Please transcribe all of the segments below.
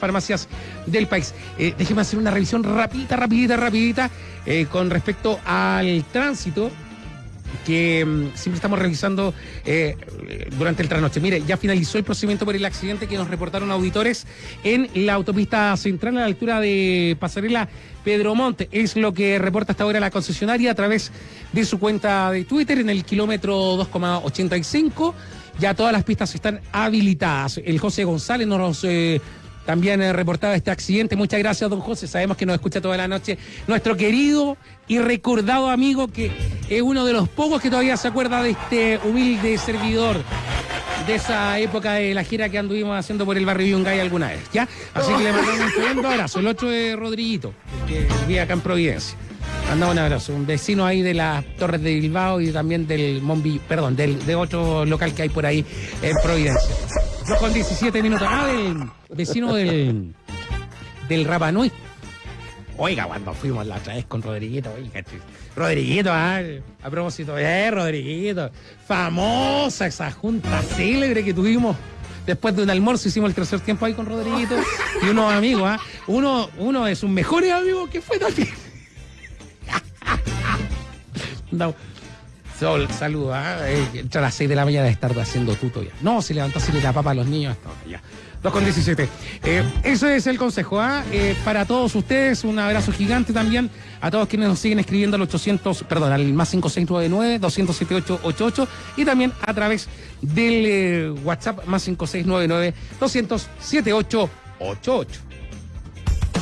farmacias del país. Eh, déjeme hacer una revisión rapidita, rapidita, rapidita eh, con respecto al tránsito que mm, siempre estamos revisando eh, durante el trasnoche. Mire, ya finalizó el procedimiento por el accidente que nos reportaron auditores en la autopista central a la altura de Pasarela Pedro Monte. Es lo que reporta hasta ahora la concesionaria a través de su cuenta de Twitter en el kilómetro 2,85. Ya todas las pistas están habilitadas. El José González nos también he reportado este accidente. Muchas gracias, don José. Sabemos que nos escucha toda la noche. Nuestro querido y recordado amigo, que es uno de los pocos que todavía se acuerda de este humilde servidor de esa época de la gira que anduvimos haciendo por el barrio Yungay alguna vez, ¿ya? Así que le mandamos un tremendo abrazo, el 8 de Rodriguito, que vive acá en Providencia. Mandamos un abrazo, un vecino ahí de las Torres de Bilbao y también del Mombi, perdón, del, de otro local que hay por ahí en Providencia con 17 minutos. Ah, del vecino del, del Rapanui. Oiga, cuando fuimos la otra vez con Rodriguito, oiga, Rodriguito, ah, a propósito, eh, Rodriguito, famosa esa junta célebre que tuvimos después de un almuerzo, hicimos el tercer tiempo ahí con Rodriguito y unos amigos, ¿ah? Uno, uno de sus mejores amigos que fue también. no, Sol, saluda. Eh, a las 6 de la mañana de estar haciendo tuto ya. No, se levantó así le da papa a los niños. ya. 2 con 17. Eh, eso es el consejo. ¿ah? Eh, para todos ustedes, un abrazo gigante también a todos quienes nos siguen escribiendo al 800, perdón, al más 5699 27888 y también a través del eh, WhatsApp más 5699 27888.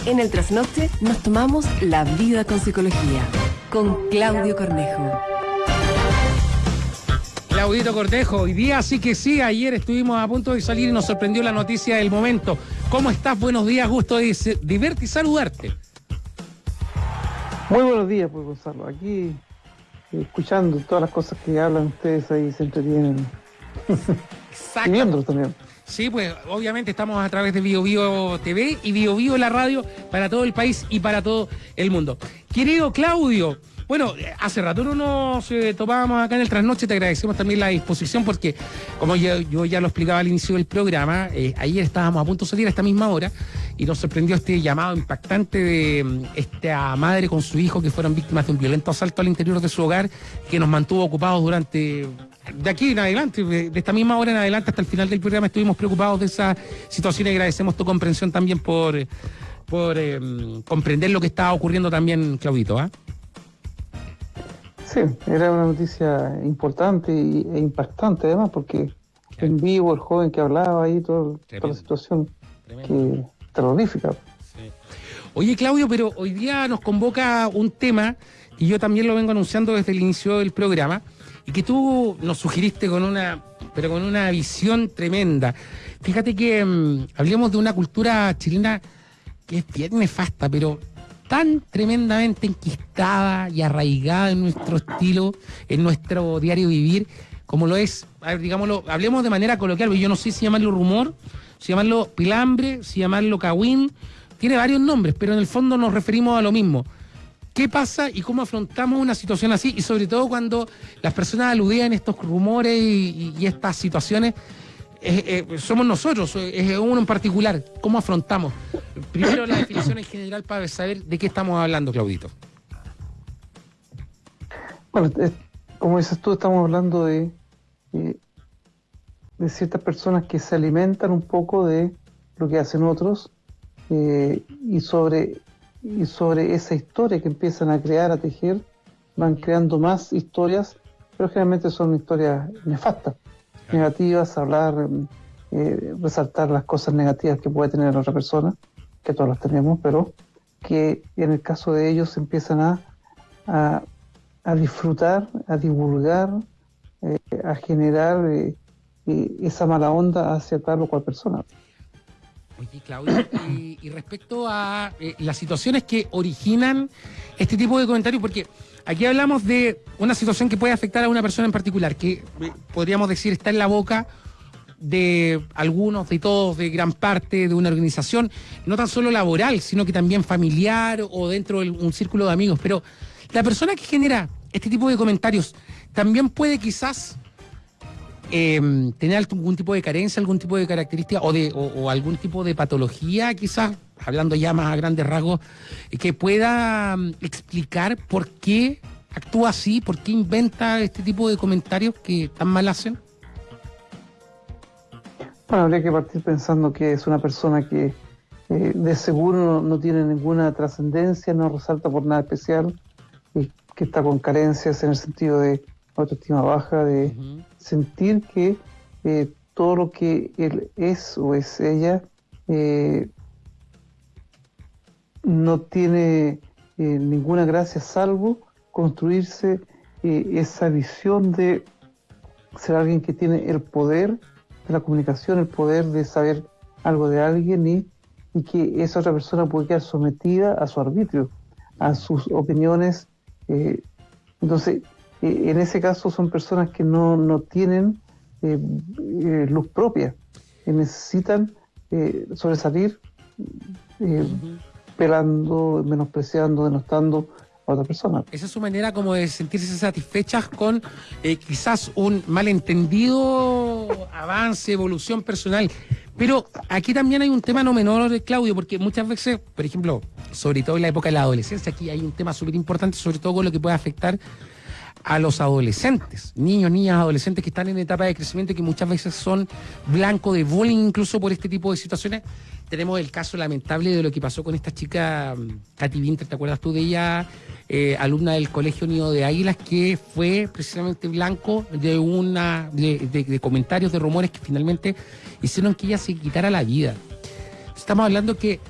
En el trasnoche nos tomamos la vida con psicología con Claudio Cornejo. Claudito Cortejo, hoy día sí que sí, ayer estuvimos a punto de salir y nos sorprendió la noticia del momento. ¿Cómo estás? Buenos días, gusto de, verte y saludarte. Muy buenos días, pues Gonzalo. Aquí escuchando todas las cosas que hablan ustedes ahí se entretienen. y viéndolos también. Sí, pues obviamente estamos a través de Bio, Bio TV y Bio, Bio la radio para todo el país y para todo el mundo. Querido Claudio, bueno, hace rato no nos eh, topábamos acá en el trasnoche, te agradecemos también la disposición porque, como yo, ya lo explicaba al inicio del programa, eh, ayer estábamos a punto de salir a esta misma hora y nos sorprendió este llamado impactante de mm, esta madre con su hijo que fueron víctimas de un violento asalto al interior de su hogar que nos mantuvo ocupados durante de aquí en adelante, de esta misma hora en adelante hasta el final del programa estuvimos preocupados de esa situación y agradecemos tu comprensión también por, por eh, mm, comprender lo que estaba ocurriendo también, Claudito. ¿ah? Sí, era una noticia importante e impactante además, porque en vivo el joven que hablaba ahí, todo, toda la situación que, terrorífica. Oye, Claudio, pero hoy día nos convoca un tema, y yo también lo vengo anunciando desde el inicio del programa, y que tú nos sugeriste con una, pero con una visión tremenda. Fíjate que mm, hablemos de una cultura chilena que es bien nefasta, pero tan tremendamente enquistada y arraigada en nuestro estilo, en nuestro diario vivir, como lo es, a ver, digámoslo, hablemos de manera coloquial, yo no sé si llamarlo rumor, si llamarlo pilambre, si llamarlo cagüín, tiene varios nombres, pero en el fondo nos referimos a lo mismo. ¿Qué pasa y cómo afrontamos una situación así? Y sobre todo cuando las personas aludían estos rumores y estas situaciones eh, somos nosotros, es uno en particular. ¿Cómo afrontamos? Primero la definición en general para saber de qué estamos hablando, Claudito. Bueno, como dices tú, estamos hablando de, de, ciertas personas que se alimentan un poco de lo que hacen otros eh, y, sobre, y sobre esa historia que empiezan a crear, a tejer, van creando más historias, pero generalmente son historias nefastas negativas, hablar, eh, resaltar las cosas negativas que puede tener la otra persona, que todas las tenemos, pero que en el caso de ellos empiezan a, a, disfrutar, a divulgar, eh, a generar eh, esa mala onda hacia tal o cual persona. Oye, Claudio, y, respecto a las situaciones que originan este tipo de comentarios, porque Aquí hablamos de una situación que puede afectar a una persona en particular, que podríamos decir está en la boca de algunos, de todos, de gran parte de una organización, no tan solo laboral, sino que también familiar o dentro de un círculo de amigos. Pero la persona que genera este tipo de comentarios también puede quizás eh, tener algún tipo de carencia, algún tipo de característica o, de, o algún tipo de patología, quizás, hablando ya más a grandes rasgos, que pueda mm, explicar por qué actúa así, por qué inventa este tipo de comentarios que tan mal hacen? Bueno, habría que partir pensando que es una persona que eh, de seguro no, no tiene ninguna trascendencia, no resalta por nada especial, y que está con carencias en el sentido de autoestima baja, de sentir que eh, todo lo que él es o es ella eh, no tiene eh, ninguna gracia salvo construirse eh, esa visión de ser alguien que tiene el poder de la comunicación, el poder de saber algo de alguien y, que esa otra persona puede quedar sometida a su arbitrio, a sus opiniones. eh, entonces, en ese caso son personas que no, no tienen luz propia, que necesitan sobresalir eh, pelando, menospreciando, denostando a otra persona. Esa es su manera como de sentirse satisfechas con eh, quizás un malentendido avance, evolución personal. Pero aquí también hay un tema no menor, Claudio, porque muchas veces, por ejemplo, sobre todo en la época de la adolescencia, aquí hay un tema súper importante, sobre todo con lo que puede afectar a los adolescentes, niños, niñas, adolescentes que están en etapa de crecimiento y que muchas veces son blanco de bullying incluso por este tipo de situaciones. Tenemos el caso lamentable de lo que pasó con esta chica, mm, Katy Winter, ¿te acuerdas tú de ella? Eh, alumna del Colegio Nido de Águilas, que fue precisamente blanco de una de, de- comentarios, de rumores que finalmente hicieron que ella se quitara la vida. Estamos hablando que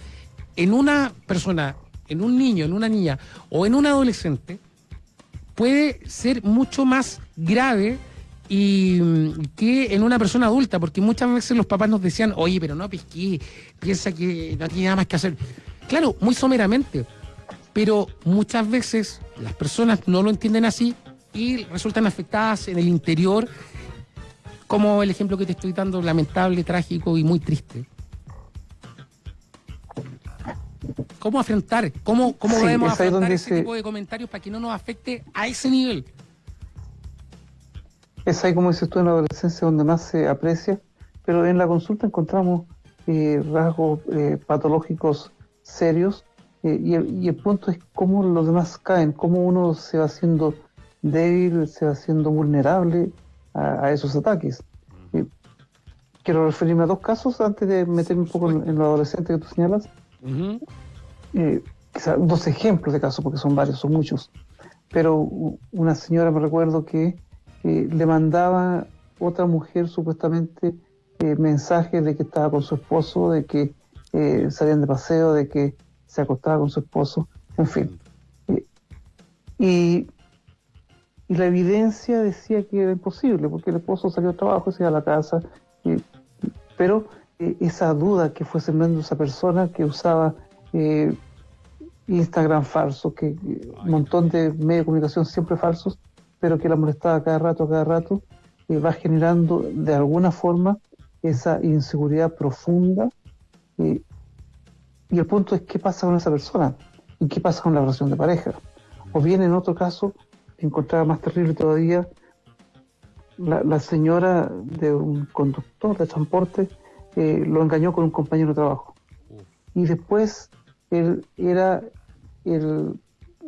en una persona, en un niño, en una niña o en un adolescente, puede ser mucho más grave y mm, que en una persona adulta, porque muchas veces los papás nos decían, oye, pero no pesqué, piensa que no tiene nada más que hacer. Claro, muy someramente, pero muchas veces las personas no lo entienden así y resultan afectadas en el interior, como el ejemplo que te estoy dando, lamentable, trágico y muy triste. ¿Cómo afrontar? ¿Cómo, cómo Sí, debemos afrontar donde ese se- tipo de comentarios para que no nos afecte a ese nivel? Es ahí, como dices tú, en la adolescencia donde más se aprecia, pero en la consulta encontramos eh, rasgos eh, patológicos serios eh, y, el, y el punto es cómo los demás caen, cómo uno se va haciendo débil, se va haciendo vulnerable a, a esos ataques. Eh, quiero referirme a dos casos antes de meterme un poco en, en lo adolescente que tú señalas. Quizá dos ejemplos de casos, porque son varios, son muchos. Pero una señora me recuerdo que eh, le mandaba otra mujer supuestamente eh, mensajes de que estaba con su esposo, de que eh, salían de paseo, de que se acostaba con su esposo, en fin. Y, y la evidencia decía que era imposible, porque el esposo salió al trabajo, se iba a la casa, pero esa duda que fue sembrando esa persona que usaba eh, Instagram falso, que un montón de medios de comunicación siempre falsos, pero que la molestaba cada rato, cada rato, eh, va generando de alguna forma esa inseguridad profunda. eh, y el punto es qué pasa con esa persona y qué pasa con la relación de pareja. O bien en otro caso, encontraba más terrible todavía, la, la señora de un conductor de transporte eh, lo engañó con un compañero de trabajo. Y después él era el,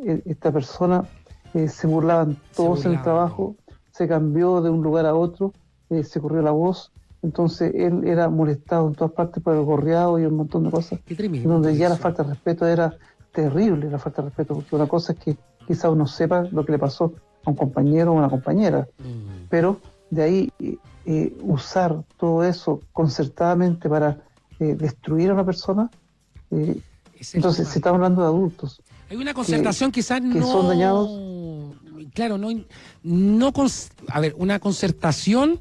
el- esta persona, eh, se burlaban todos en el trabajo, se cambió de un lugar a otro, eh, se corrió la voz, entonces él era molestado en todas partes por el gorreado y un montón de cosas, Qué tremendo. donde ya la falta de respeto era terrible, la falta de respeto, porque una cosa es que quizá uno sepa lo que le pasó a un compañero o una compañera, Mm. pero de ahí eh, eh, usar todo eso concertadamente para eh, destruir a una persona, eh, entonces tema. estamos hablando de adultos, Hay una concertación quizás que no... son dañados. Claro, no, no a ver, una concertación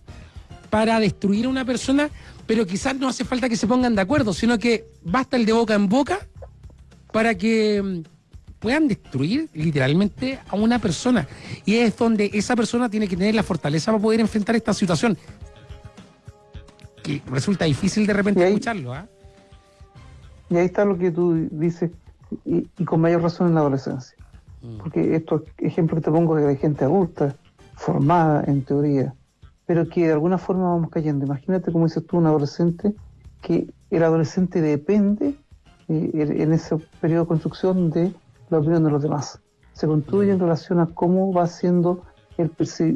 para destruir a una persona, pero quizás no hace falta que se pongan de acuerdo, sino que basta el de boca en boca para que mm, puedan destruir literalmente a una persona. Y es donde esa persona tiene que tener la fortaleza para poder enfrentar esta situación. Que resulta difícil de repente Y ahí- escucharlo, ¿ah? y ahí está lo que tú dices, y, y con mayor razón en la adolescencia. Porque estos ejemplos que te pongo es de gente adulta, formada en teoría, pero que de alguna forma vamos cayendo. Imagínate, como dices tú, un adolescente, que el adolescente depende eh, en ese periodo de construcción de la opinión de los demás. Se construye en relación a cómo va siendo, el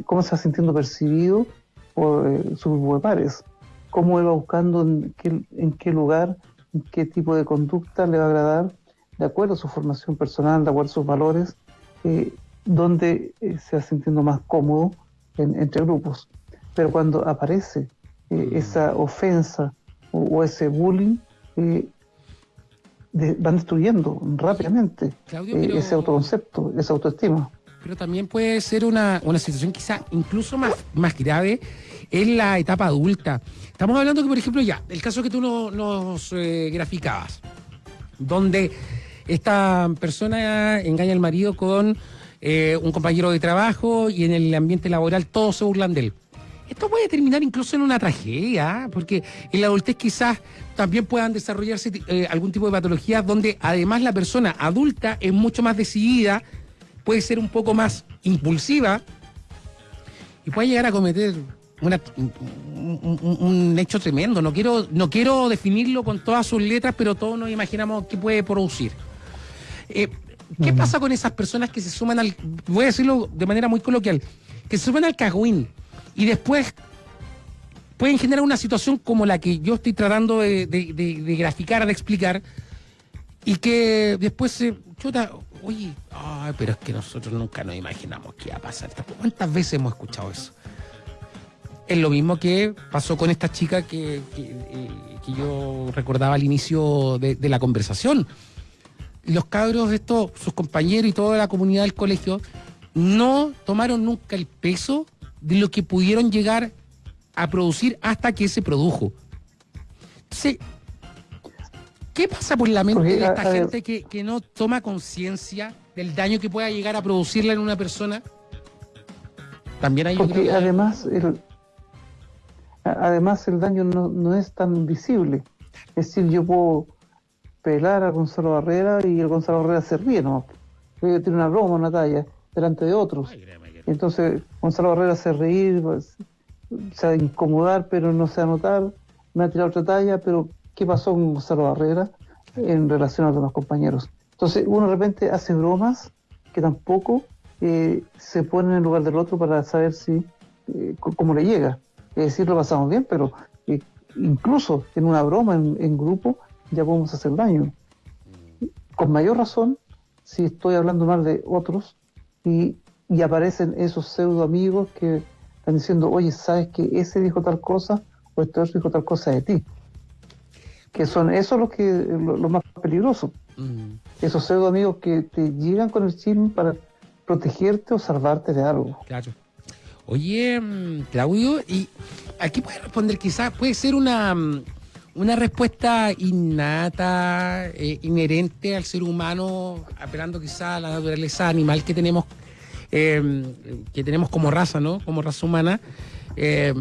cómo se va sintiendo percibido por eh, sus grupo de pares, cómo él va buscando en qué, en qué lugar, en qué tipo de conducta le va a agradar, de acuerdo a su formación personal, de acuerdo a sus valores, eh, donde eh, se va sintiendo más cómodo entre grupos. Pero cuando aparece eh, mm. esa ofensa o, ese bullying, van destruyendo rápidamente ese autoconcepto, esa autoestima. Pero también puede ser una, una situación quizá incluso más, más grave en la etapa adulta. Estamos hablando que, por ejemplo, ya, el caso que tú nos graficabas, donde esta persona engaña al marido con eh, un compañero de trabajo y en el ambiente laboral todos se burlan de él. Esto puede terminar incluso en una tragedia, porque en la adultez quizás también puedan desarrollarse eh, algún tipo de patologías donde además la persona adulta es mucho más decidida, puede ser un poco más impulsiva y puede llegar a cometer un, hecho tremendo. No quiero, no quiero definirlo con todas sus letras, pero todos nos imaginamos qué puede producir. Eh, ¿Qué pasa con esas personas que se suman al, voy a decirlo de manera muy coloquial, que se suman al cagüín y después pueden generar una situación como la que yo estoy tratando de, graficar, de explicar, y que después se chuta, oye, pero es que nosotros nunca nos imaginamos qué iba a pasar. ¿Cuántas veces hemos escuchado eso? Es lo mismo que pasó con esta chica que, eh, yo recordaba al inicio de la conversación los cabros, estos, sus compañeros y toda la comunidad del colegio, no tomaron nunca el peso de lo que pudieron llegar a producir hasta que se produjo. Entonces, ¿qué pasa por la mente de esta gente que, no toma conciencia del daño que pueda llegar a producirla en una persona? También hay Porque además el, además el daño no, no es tan visible. Es decir, yo puedo pelar a Gonzalo Barrera y el Gonzalo Barrera se ríe, ¿no? Tiene una broma, una talla, delante de otros. entonces Gonzalo Barrera se reír, pues, se va a incomodar, pero no se va a notar, me ha tirado otra talla, pero ¿qué pasó con Gonzalo Barrera en relación a los compañeros? Entonces uno de repente hace bromas que tampoco eh, se ponen en lugar del otro para saber si eh, cómo le llega. Es decir, lo pasamos bien, pero eh, incluso en una broma en grupo ya podemos hacer daño. Con mayor razón, si estoy hablando mal de otros y, aparecen esos pseudo amigos que están diciendo, oye, ¿sabes que ese dijo tal cosa o este otro dijo tal cosa de ti? Que son eso lo, que, lo, más peligroso. Mm. Esos pseudo amigos que te llegan con el chisme para protegerte o salvarte de algo. Claro. Oye, mm, Claudio, y aquí puede responder quizás, puede ser una, mm, una respuesta innata, eh, inherente al ser humano, apelando quizá a la naturaleza animal que tenemos, eh, que tenemos como raza, ¿no? Como raza humana. Eh,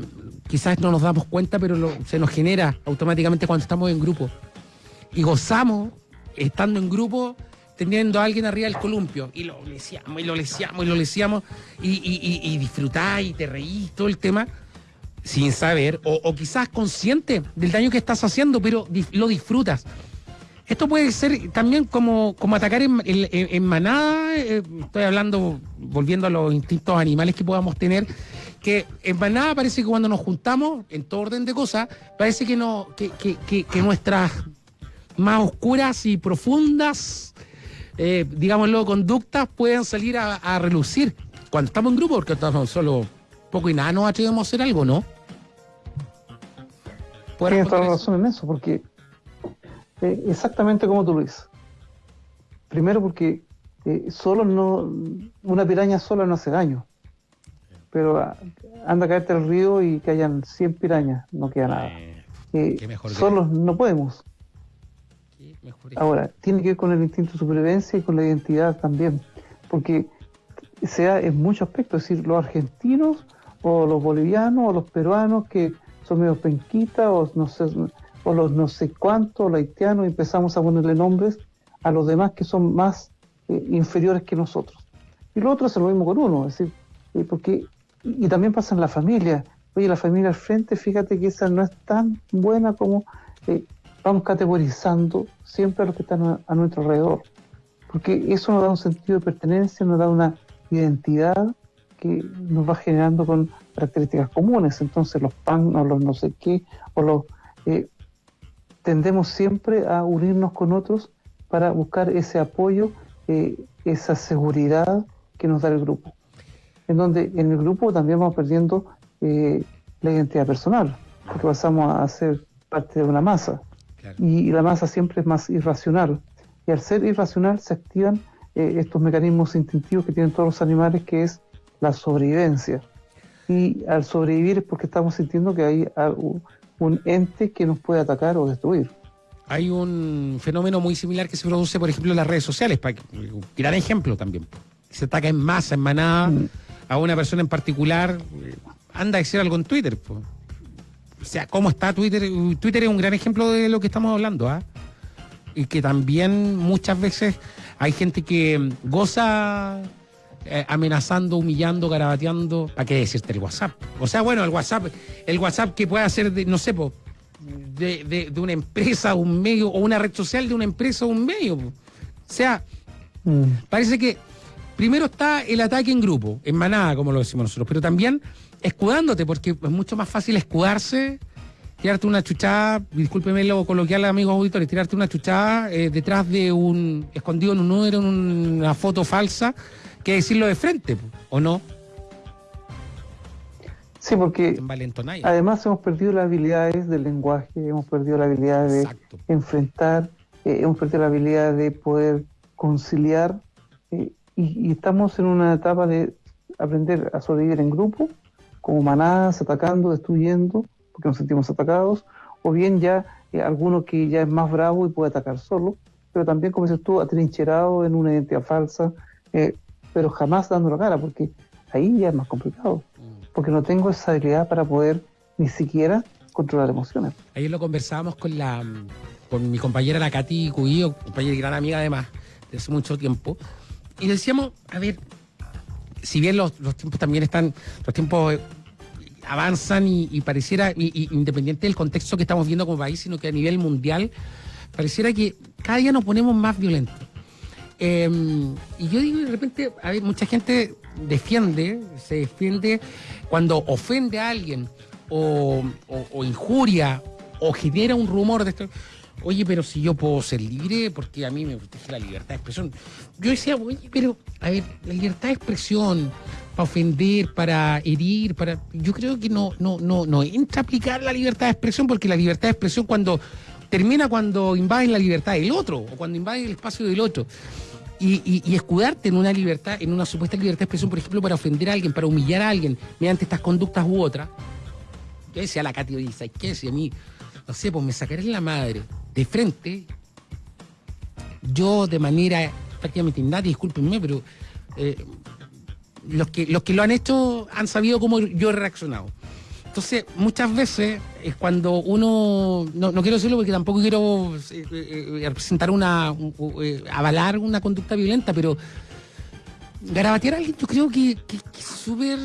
quizás no nos damos cuenta, pero se nos genera automáticamente cuando estamos en grupo. Y gozamos, estando en grupo, teniendo a alguien arriba del columpio. Y lo leseamos, y lo leseamos, y lo leseamos, y, y, y, y y te reís, todo el tema sin saber o, quizás consciente del daño que estás haciendo, pero lo disfrutas. Esto puede ser también como, como atacar en, manada, eh, estoy hablando, volviendo a los instintos animales que podamos tener, que en manada parece que cuando nos juntamos, en todo orden de cosas, parece que, no, que, que, nuestras más oscuras y profundas, eh, digámoslo, conductas pueden salir a, relucir cuando estamos en grupo, porque estamos solo poco y nada nos atrevemos a hacer algo, ¿no? Tienes toda la razón en eso, porque eh, exactamente como tú lo dices. Primero porque eh, solo no, una piraña sola no hace daño. Pero ah, anda a caerte al río y que hayan 100 pirañas, no queda nada. Eh, solos no podemos. Ahora, tiene que ver con el instinto de supervivencia y con la identidad también. Porque sea en muchos aspectos, es decir, los argentinos o los bolivianos o los peruanos que son medio penquitas o no sé, o los no sé cuántos, los haitianos, empezamos a ponerle nombres a los demás que son más eh, inferiores que nosotros. Y lo otro es lo mismo con uno, es decir, eh, porque, y también pasa en la familia, oye, la familia al frente, fíjate que esa no es tan buena como eh, vamos categorizando siempre a los que están a, nuestro alrededor. Porque eso nos da un sentido de pertenencia, nos da una identidad que nos va generando con características comunes. Entonces los pan o los no sé qué, o los... Eh, tendemos siempre a unirnos con otros para buscar ese apoyo, eh, esa seguridad que nos da el grupo. En donde en el grupo también vamos perdiendo eh, la identidad personal, porque pasamos a ser parte de una masa. Y, la masa siempre es más irracional. Y al ser irracional se activan eh, estos mecanismos instintivos que tienen todos los animales, que es la sobrevivencia. Y al sobrevivir es porque estamos sintiendo que hay un ente que nos puede atacar o destruir. Hay un fenómeno muy similar que se produce, por ejemplo, en las redes sociales, para un gran ejemplo también. Se ataca en masa, en manada, mm. a una persona en particular. Anda a decir algo en Twitter. O sea, ¿cómo está Twitter? Twitter es un gran ejemplo de lo que estamos hablando, ¿ah? Y que también muchas veces hay gente que goza eh, amenazando, humillando, garabateando. ¿Para qué decirte el WhatsApp? O sea, bueno, el WhatsApp, el WhatsApp que puede hacer, de, no sé, de, de, una empresa, un medio, o una red social de una empresa o un medio. O sea, mm. parece que primero está el ataque en grupo, en manada, como lo decimos nosotros, pero también escudándote, porque es mucho más fácil escudarse, tirarte una chuchada, discúlpeme lo coloquial, amigos auditores, tirarte una chuchada eh, detrás de un, escondido en un número, en una foto falsa, que decirlo de frente, ¿o no? Sí, porque además hemos perdido las habilidades del lenguaje, hemos perdido la habilidad de enfrentar, eh, hemos perdido la habilidad de poder conciliar eh, y, estamos en una etapa de aprender a sobrevivir en grupo, como manadas, atacando, destruyendo, porque nos sentimos atacados, o bien ya eh, alguno que ya es más bravo y puede atacar solo, pero también, como dices tú, atrincherado en una identidad falsa, pero jamás dando la cara, porque ahí ya es más complicado, porque no tengo esa habilidad para poder ni siquiera controlar emociones. Ayer lo conversábamos con la con mi compañera la Katy Cubillo, compañera y gran amiga además, de hace mucho tiempo, y decíamos, a ver, si bien los, tiempos también están, los tiempos eh, avanzan y, pareciera, independiente del contexto que estamos viendo como país, sino que a nivel mundial, pareciera que cada día nos ponemos más violentos. Em, y yo digo, de repente, a ver, mucha gente defiende, se defiende cuando ofende a alguien o, injuria o genera un rumor de esto. Oye, pero si yo puedo ser libre, porque a mí me protege la libertad de expresión. Yo decía, oye, pero, a ver, la libertad de expresión, para ofender, para herir, para. Yo creo que no, no, no, no entra a aplicar la libertad de expresión, porque la libertad de expresión cuando termina cuando invaden la libertad del otro, o cuando invaden el espacio del otro. Y, escudarte en una libertad, en una supuesta libertad de expresión, por ejemplo, para ofender a alguien, para humillar a alguien, mediante estas conductas u otras. Yo decía a la dice, ¿qué decía a mí? No sé, pues me sacaré la madre de frente. Yo de manera prácticamente innata, discúlpenme, pero eh, los, que, los que lo han hecho han sabido cómo yo he reaccionado. Entonces, muchas veces es cuando uno, no, quiero decirlo porque tampoco quiero eh, eh, representar una, eh, avalar una conducta violenta, pero garabatear a alguien yo creo que, es súper,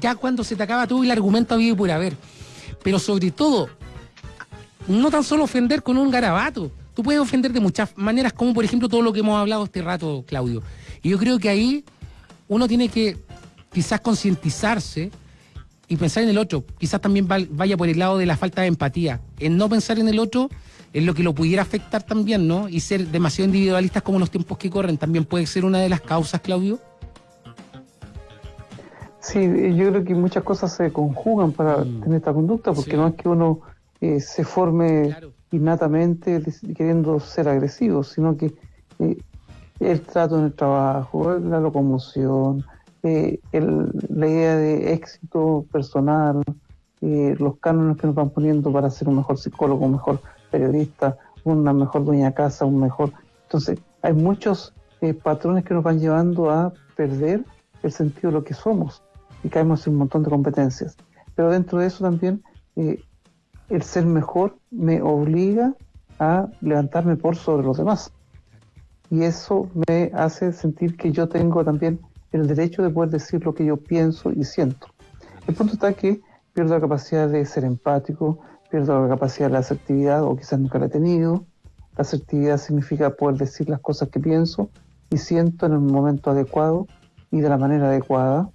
ya cuando se te acaba todo el argumento habido por haber, pero sobre todo, no tan solo ofender con un garabato, tú puedes ofender de muchas maneras, como por ejemplo todo lo que hemos hablado este rato, Claudio. Y yo creo que ahí uno tiene que quizás concientizarse y pensar en el otro. Quizás también vaya por el lado de la falta de empatía. En no pensar en el otro es lo que lo pudiera afectar también, ¿no? Y ser demasiado individualistas como los tiempos que corren también puede ser una de las causas, Claudio. Sí, yo creo que muchas cosas se conjugan para mm. tener esta conducta, porque no es que uno eh, se forme innatamente queriendo ser agresivo, sino que eh, el trato en el trabajo, la locomoción, eh, la idea de éxito personal, eh, los cánones que nos van poniendo para ser un mejor psicólogo, un mejor periodista, una mejor dueña de casa, un mejor... Entonces, hay muchos eh, patrones que nos van llevando a perder el sentido de lo que somos y caemos en un montón de competencias. Pero dentro de eso también, el ser mejor me obliga a levantarme por sobre los demás. Y eso me hace sentir que yo tengo también el derecho de poder decir lo que yo pienso y siento. El punto está que pierdo la capacidad de ser empático, pierdo la capacidad de la asertividad o quizás nunca la he tenido. La asertividad significa poder decir las cosas que pienso y siento en el momento adecuado y de la manera adecuada,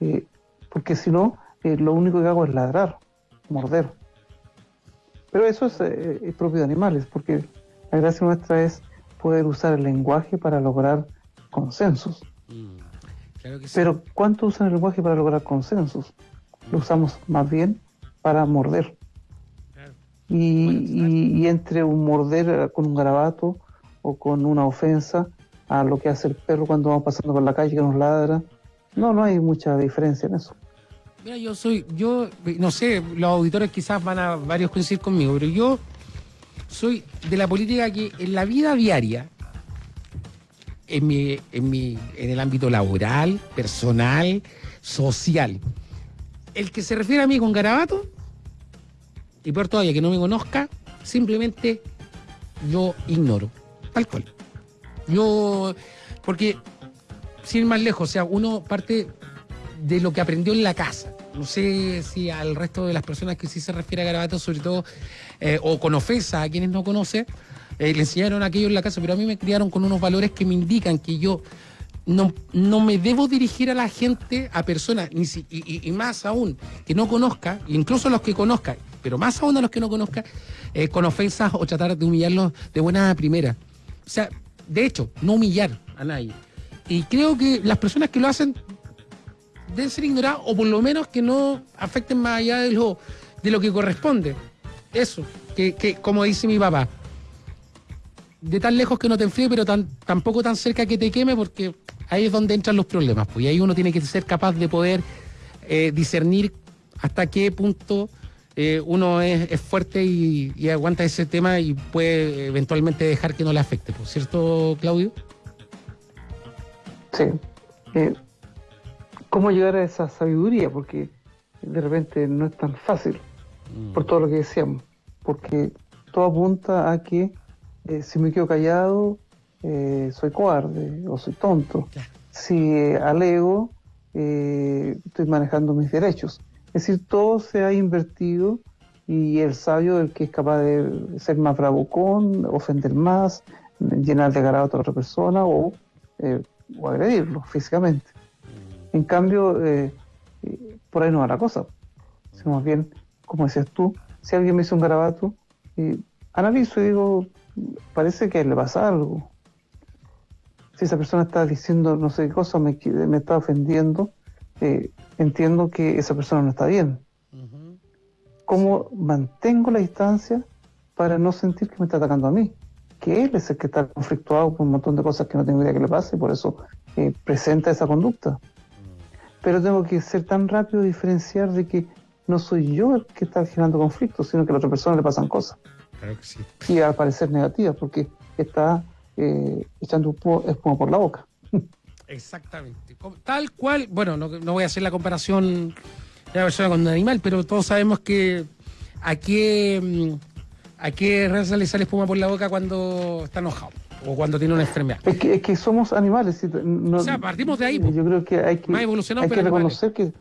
eh, porque si no, eh, lo único que hago es ladrar, morder. Pero eso es, eh, es propio de animales, porque la gracia nuestra es poder usar el lenguaje para lograr consensos. Mm, claro que sí. Pero ¿cuánto usan el lenguaje para lograr consensos? Lo usamos más bien para morder. Claro. Y, Bueno, y- y entre un morder eh, con un garabato o con una ofensa a lo que hace el perro cuando vamos pasando por la calle que nos ladra, no, no hay mucha diferencia en eso. Mira, yo soy, yo, no sé, los auditores quizás van a varios coincidir conmigo, pero yo soy de la política que en la vida diaria, en mi, en mi, en el ámbito laboral, personal, social, el que se refiere a mí con garabato, y peor todavía que no me conozca, simplemente yo ignoro, tal cual. Yo, porque, sin ir más lejos, o sea, uno parte de lo que aprendió en la casa. No sé si al resto de las personas que sí se refiere a garabatos, sobre todo, eh, o con ofensa a quienes no conocen, eh, le enseñaron aquello en la casa, pero a mí me criaron con unos valores que me indican que yo no, no me debo dirigir a la gente, a personas, ni si- y, más aún, que no conozca, incluso a los que conozca, pero más aún a los que no conozca, eh, con ofensas o tratar de humillarlos de buena primera. O sea, de hecho, no humillar a nadie. Y creo que las personas que lo hacen deben ser ignoradas o por lo menos que no afecten más allá de lo, de lo que corresponde. Eso, que, que como dice mi papá, de tan lejos que no te enfríe, pero tan, tampoco tan cerca que te queme, porque ahí es donde entran los problemas. Pues y ahí uno tiene que ser capaz de poder eh, discernir hasta qué punto eh, uno es, es fuerte y, y aguanta ese tema y puede eventualmente dejar que no le afecte. ¿Por cierto, Claudio? Sí. Eh, ¿Cómo llegar a esa sabiduría? Porque de repente no es tan fácil, por todo lo que decíamos. Porque todo apunta a que eh, si me quedo callado, eh, soy cobarde o soy tonto. Si eh, alego, estoy manejando mis derechos. Es decir, todo se ha invertido y el sabio, el que es capaz de ser más bravucón, ofender más, llenar de garabato a otra persona o, eh, o agredirlo físicamente. En cambio, eh, por ahí no va la cosa. Si más bien, como decías tú, si alguien me hizo un garabato, eh, analizo y digo, parece que le pasa algo. Si esa persona está diciendo no sé qué cosa, me, me está ofendiendo, eh, entiendo que esa persona no está bien. ¿Cómo mantengo la distancia para no sentir que me está atacando a mí? Que él es el que está conflictuado con un montón de cosas que no tengo idea que le pase y por eso eh, presenta esa conducta. Pero tengo que ser tan rápido diferenciar de que no soy yo el que está generando conflictos, sino que a la otra persona le pasan cosas. Claro que sí. Y al parecer negativas, porque está eh, echando pu- espuma por la boca. Exactamente. Tal cual, bueno, no, no voy a hacer la comparación de la persona con un animal, pero todos sabemos que a qué, mm, a qué raza le sale espuma por la boca cuando está enojado o cuando tiene una enfermedad. Es que, es que somos animales. no- O sea, partimos de ahí. Yo creo que hay que, hay que reconocer que,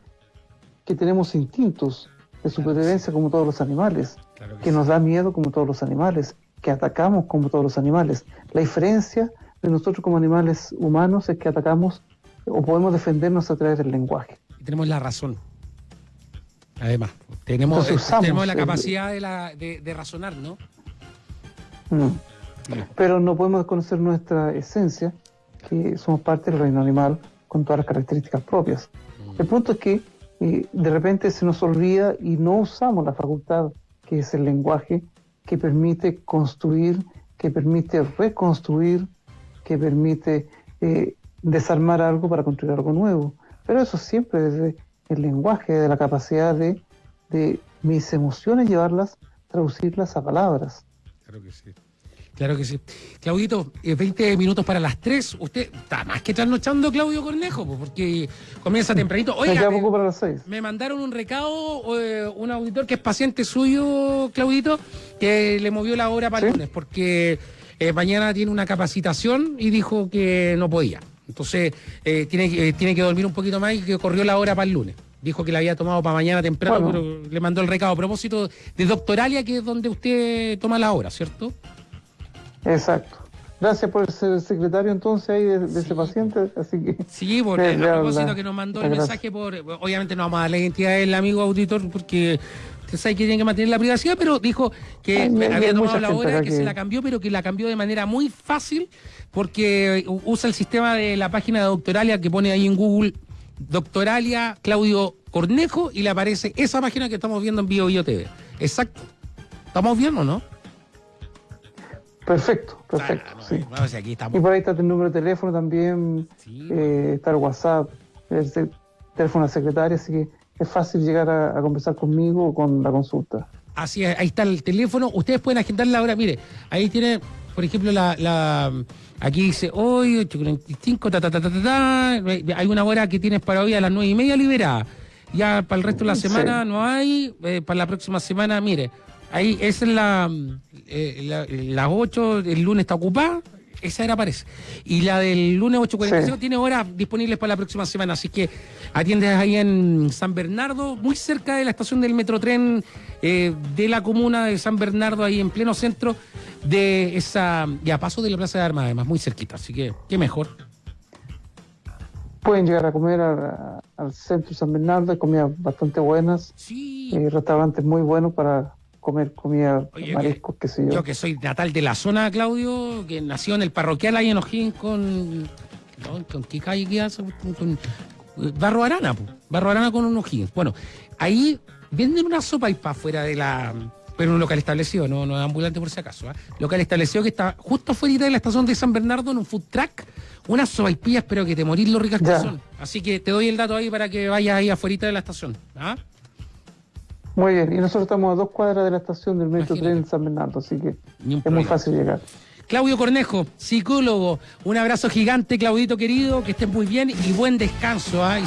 que tenemos instintos de supervivencia como todos los animales, Claro que que sí. nos da miedo como todos los animales, que atacamos como todos los animales. La diferencia de nosotros como animales humanos es que atacamos o podemos defendernos a través del lenguaje. Y tenemos la razón. Además, tenemos, Entonces usamos tenemos la capacidad de, la- de- de razonar, ¿no? Mm. Pero no podemos desconocer nuestra esencia, que somos parte del reino animal con todas las características propias. El punto es que eh, de repente se nos olvida y no usamos la facultad que es el lenguaje que permite construir, que permite reconstruir, que permite eh, desarmar algo para construir algo nuevo. Pero eso siempre desde el lenguaje, de la capacidad de, de mis emociones llevarlas, traducirlas a palabras. Claro que sí. Claro que sí. Claudito, eh, 20 minutos para las 3. Usted está más que trasnochando, Claudio Cornejo, pues, porque comienza tempranito. Oiga, me, poco para las seis. me mandaron un recado, eh, un auditor que es paciente suyo, Claudito, que le movió la hora para el ¿Sí? lunes, porque eh, mañana tiene una capacitación y dijo que no podía. Entonces, eh, tiene, que- eh, tiene que dormir un poquito más y que corrió la hora para el lunes. Dijo que la había tomado para mañana temprano, Bueno. pero le mandó el recado a propósito de Doctoralia, que es donde usted toma la hora, ¿cierto? Exacto. Gracias por ser secretario entonces ahí de, de ese paciente, así que... Sí, a hago propósito que nos mandó el mensaje por. Obviamente no vamos a dar la identidad del amigo auditor porque usted sabe que tiene que mantener la privacidad, pero dijo que había tomado la hora, que, que- se la cambió, pero que la cambió de manera muy fácil porque usa el sistema de la página de Doctoralia que pone ahí en Google Doctoralia Claudio Cornejo y le aparece esa página que estamos viendo en Bio Bio TV. Exacto. ¿Estamos bien o no? Perfecto, perfecto, Ah, no, sí. no, si aquí Y por ahí está el número de teléfono también, Sí. eh, está el WhatsApp, el te- teléfono de la secretaria, así que es fácil llegar a, a conversar conmigo o con la consulta. Así es, ahí está el teléfono. Ustedes pueden agendar la hora. Mire, ahí tiene, por ejemplo, la. la aquí dice hoy, 8.45, ta, ta, ta, ta, ta, ta. Hay una hora que tienes para hoy a las 9 y media liberada. Ya para el resto de la Sí. semana no hay. eh, para la próxima semana, mire, ahí esa es la. eh, la- las 8, el lunes está ocupada. Esa era parece. Y la del lunes 8.45 Sí. tiene horas disponibles para la próxima semana. Así que atiendes ahí en San Bernardo, muy cerca de la estación del Metrotren eh, de la comuna de San Bernardo, ahí en pleno centro de esa. Y a paso de la Plaza de Armas, además, muy cerquita. Así que, qué mejor. Pueden llegar a comer al centro de San Bernardo, hay comidas bastante buenas, Sí. eh, restaurantes muy buenos para comer comida, Oye, mariscos, qué sé yo. Yo que soy natal de la zona, Claudio, que nació en el parroquial ahí en O'Higgins con. ¿no? ¿Con qué calle queda? Con, con- Barro Arana, po. Barro Arana con un O'Higgins. Bueno, ahí venden una sopa y para afuera de la. Pero un local establecido, no, no es ambulante por si acaso. ¿ah? Local establecido que está justo afuera de la estación de San Bernardo en un food truck. Unas sopaipillas, pero que te morís lo ricas que son. Así que te doy el dato ahí para que vayas ahí afuera de la estación. ¿ah? Muy bien, y nosotros estamos a dos cuadras de la estación del Metro Imagínate. Tren San Bernardo, así que es muy fácil llegar. Claudio Cornejo, psicólogo. Un abrazo gigante, Claudito querido, que estés muy bien y buen descanso. Y